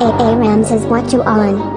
AA Rams is what you on.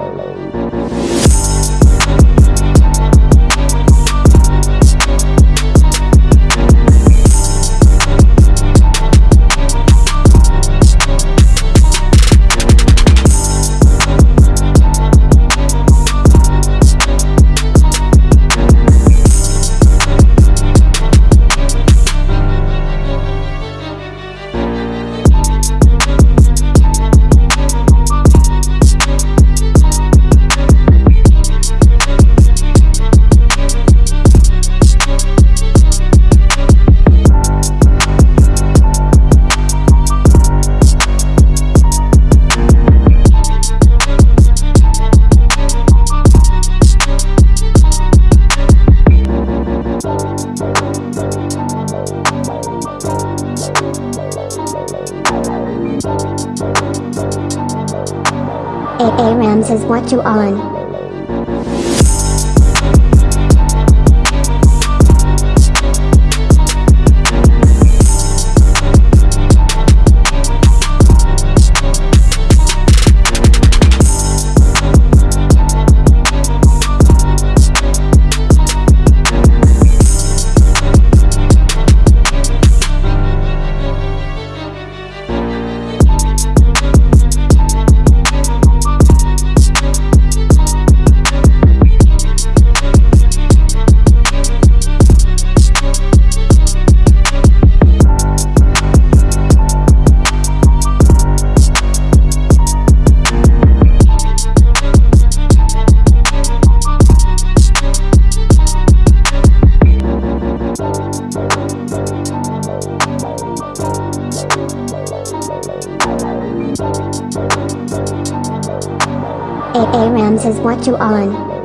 AA Rams is what you on. AA Rams is what you on.